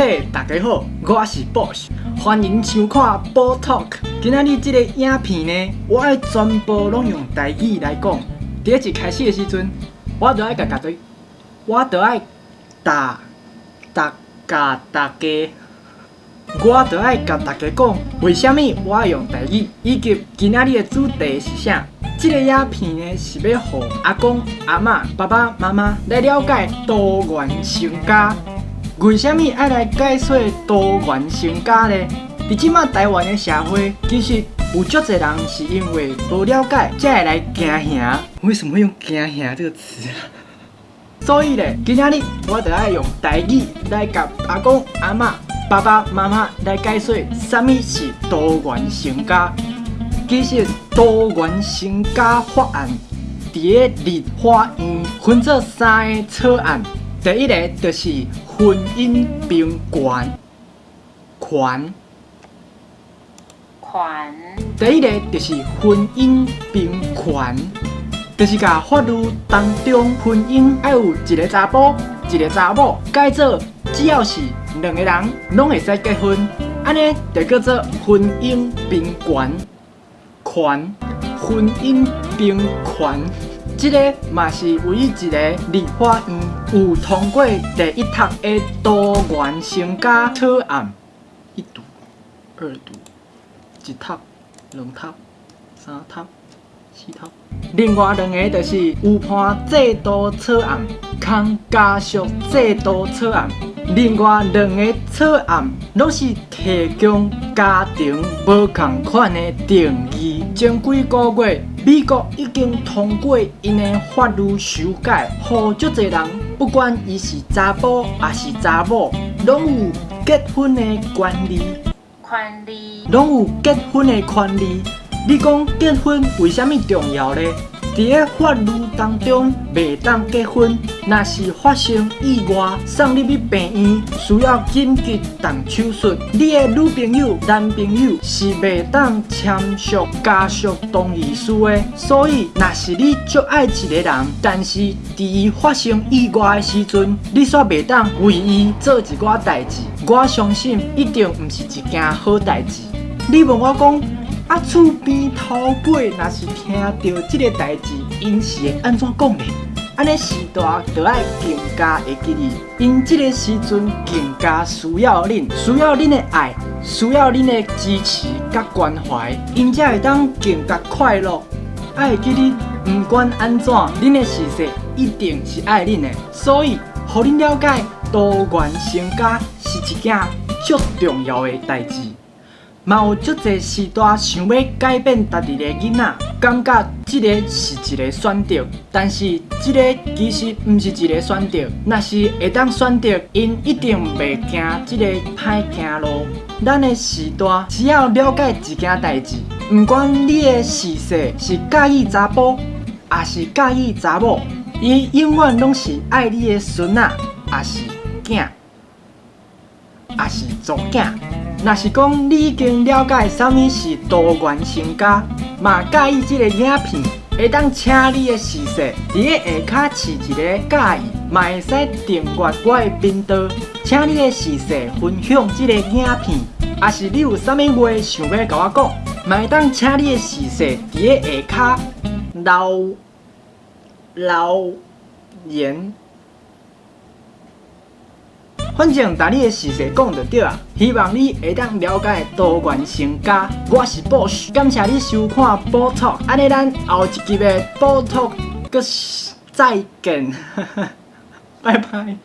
嘿，大家好，我是 Boss，欢迎收看 Bo Talk。今仔日这个影片呢，我爱全部拢用台语来讲。第一集开始的时阵，我就爱甲大家，我就爱打打甲大家，我就爱甲大家讲，为什么我爱用台语，以及今仔日的主题是啥。这个影片呢，是要互阿公、阿嬷、爸爸妈妈来了解多元成家。为什么爱来解说多元成家呢？伫即马台湾的社会，其实有足侪人是因为无了解，才会来惊吓。为什么用惊吓这个词？所以咧，今仔日我就爱用台语来甲阿公、阿嬷、爸爸妈妈来解说，什么是多元成家。其实多元成家法案伫个立法院分做三个草案，第一个就是婚姻平权，权，权，第一个就是婚姻平权，就是甲法律当中婚姻要有一个查甫，一个查某，改做只要是两个人拢会使结婚，安尼就叫做婚姻平权。权婚姻平权，这个嘛是唯一一个立法院有通过第一读的多元成家草案，一读、二读、一读、两读、三读、四读。另外两个就是有判制度草案、康家属制度草案。另外两个草案拢是提供家庭无共款的定义。前几个月，美国已经通过因的法律修改，予足侪人，不管伊是查甫还是查某，拢有结婚的权利。权利，拢有结婚的权利。你讲结婚为虾米重要呢？伫个法律当中，袂当结婚，若是发生意外送入去病院，需要紧急动手术，你的女朋友、男朋友是袂当签署家属同意书的。所以，若是你足爱一个人，但是伫伊发生意外的时阵，你煞袂当为伊做一寡代志，我相信一定毋是一件好代志。你问我讲？啊，厝边头尾若是听到这个代志，因是会安怎讲呢？安尼时代就爱更加会记你，因这个时阵更加需要恁，需要恁的爱，需要恁的支持甲关怀，因才会当更加快乐。爱记你，不管安怎，恁的事实一定是爱恁的，所以，互恁了解多元成家是一件足重要的代志。嘛有足侪时代想要改变家己的囡仔，感觉这个是一个选择，但是这个其实毋是一个选择。若是会当选择，因一定袂惊这个歹行路。咱的时代只要了解一件代志，毋管你的事实是介意查甫，还是介意查某，伊永远拢是爱你的孙仔，还是囝，还是祖囝。若是讲你已经了解什么是多元成家，嘛介意这个影片，会当请你的视线伫个下骹饲一个介意，嘛会使订阅我的频道，请你的视线分享这个影片，也是你有啥物话想要甲我讲，嘛会当请你的视线伫个下骹留留言。反正把你的事实讲就对啊，希望你会当了解多元成家。我是 Boss，感谢你收看 b o t a l k 安尼咱后一集的 Boss Talk，再见，拜拜。